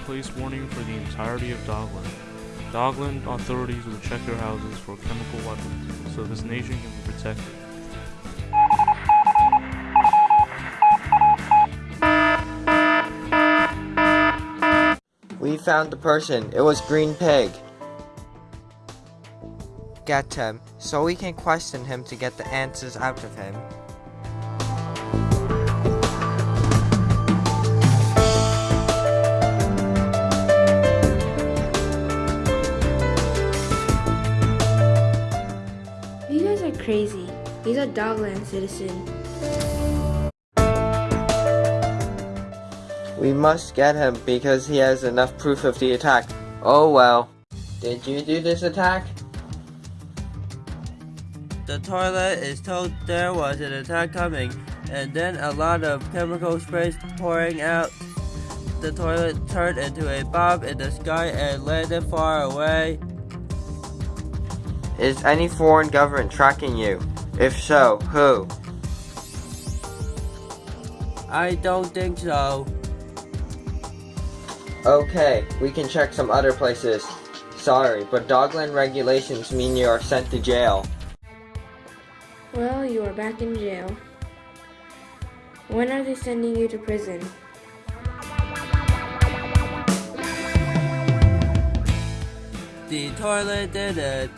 place warning for the entirety of Dogland. Dogland authorities will check your houses for chemical weapons, so this nation can be protected. We found the person. It was Green Pig. Get him, so we can question him to get the answers out of him. Are crazy. He's a Dogland citizen. We must get him because he has enough proof of the attack. Oh well. Did you do this attack? The toilet is told there was an attack coming, and then a lot of chemical sprays pouring out. The toilet turned into a bomb in the sky and landed far away. Is any foreign government tracking you? If so, who? I don't think so. Okay, we can check some other places. Sorry, but Dogland regulations mean you are sent to jail. Well, you are back in jail. When are they sending you to prison? The toilet did it.